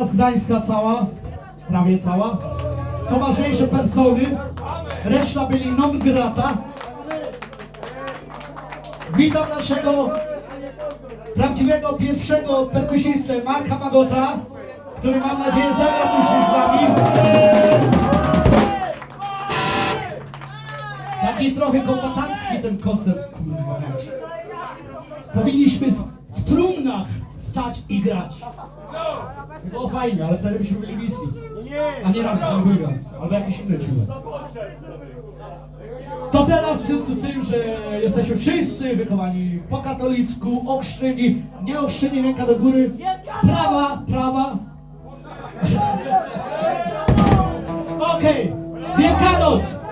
z Gdańska cała, prawie cała. Co ważniejsze persony, reszta byli non grata. Witam naszego prawdziwego pierwszego perkusistę Marka Magota, który mam nadzieję zagra się z nami. Taki trochę kombatancki ten koncert, kurwa. Powinniśmy w trumnach stać i grać. No to fajnie, ale wtedy byśmy byli Misfits. No A nie raz Burgas, albo jakiś inny ciulek. To teraz w związku z tym, że jesteśmy wszyscy wychowani po katolicku, okrzczyni, nie okrzczyni, ręka do góry, prawa, prawa. Okej, okay. Wielkanoc!